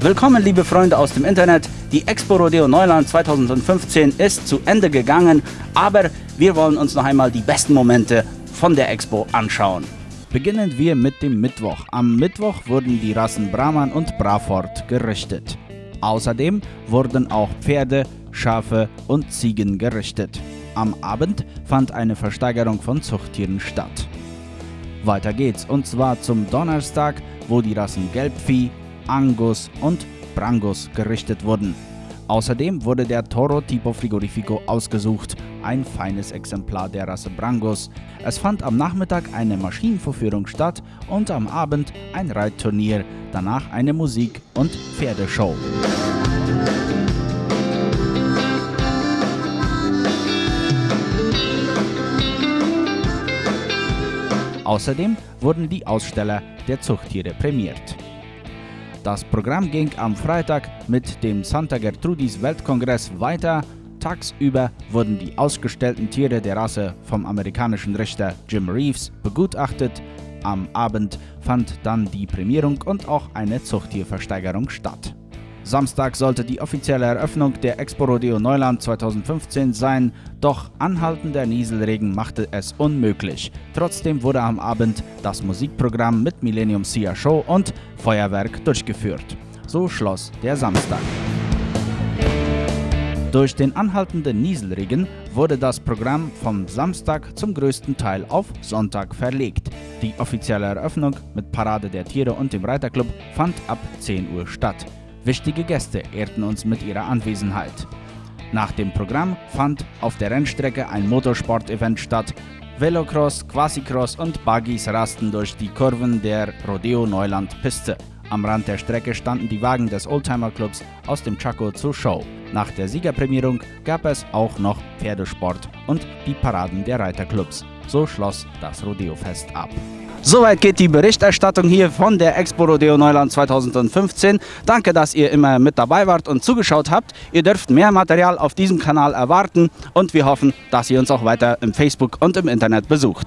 Willkommen, liebe Freunde aus dem Internet. Die Expo Rodeo Neuland 2015 ist zu Ende gegangen, aber wir wollen uns noch einmal die besten Momente von der Expo anschauen. Beginnen wir mit dem Mittwoch. Am Mittwoch wurden die Rassen Brahman und Braford gerichtet. Außerdem wurden auch Pferde, Schafe und Ziegen gerichtet. Am Abend fand eine Versteigerung von Zuchttieren statt. Weiter geht's und zwar zum Donnerstag, wo die Rassen Gelbvieh, Angus und Brangus gerichtet wurden. Außerdem wurde der Toro Tipo Frigorifico ausgesucht, ein feines Exemplar der Rasse Brangus. Es fand am Nachmittag eine Maschinenvorführung statt und am Abend ein Reitturnier, danach eine Musik- und Pferdeshow. Außerdem wurden die Aussteller der Zuchttiere prämiert. Das Programm ging am Freitag mit dem Santa Gertrudis Weltkongress weiter. Tagsüber wurden die ausgestellten Tiere der Rasse vom amerikanischen Richter Jim Reeves begutachtet. Am Abend fand dann die Prämierung und auch eine Zuchttierversteigerung statt. Samstag sollte die offizielle Eröffnung der Expo Rodeo Neuland 2015 sein, doch anhaltender Nieselregen machte es unmöglich. Trotzdem wurde am Abend das Musikprogramm mit Millennium Sia Show und Feuerwerk durchgeführt. So schloss der Samstag. Durch den anhaltenden Nieselregen wurde das Programm vom Samstag zum größten Teil auf Sonntag verlegt. Die offizielle Eröffnung mit Parade der Tiere und dem Reiterclub fand ab 10 Uhr statt. Wichtige Gäste ehrten uns mit ihrer Anwesenheit. Nach dem Programm fand auf der Rennstrecke ein Motorsport-Event statt. Velocross, Quasicross und Buggies rasten durch die Kurven der Rodeo Neuland Piste. Am Rand der Strecke standen die Wagen des Oldtimer Clubs aus dem Chaco zur Show. Nach der Siegerprämierung gab es auch noch Pferdesport und die Paraden der Reiterclubs. So schloss das Rodeofest ab. Soweit geht die Berichterstattung hier von der Expo Rodeo Neuland 2015. Danke, dass ihr immer mit dabei wart und zugeschaut habt. Ihr dürft mehr Material auf diesem Kanal erwarten und wir hoffen, dass ihr uns auch weiter im Facebook und im Internet besucht.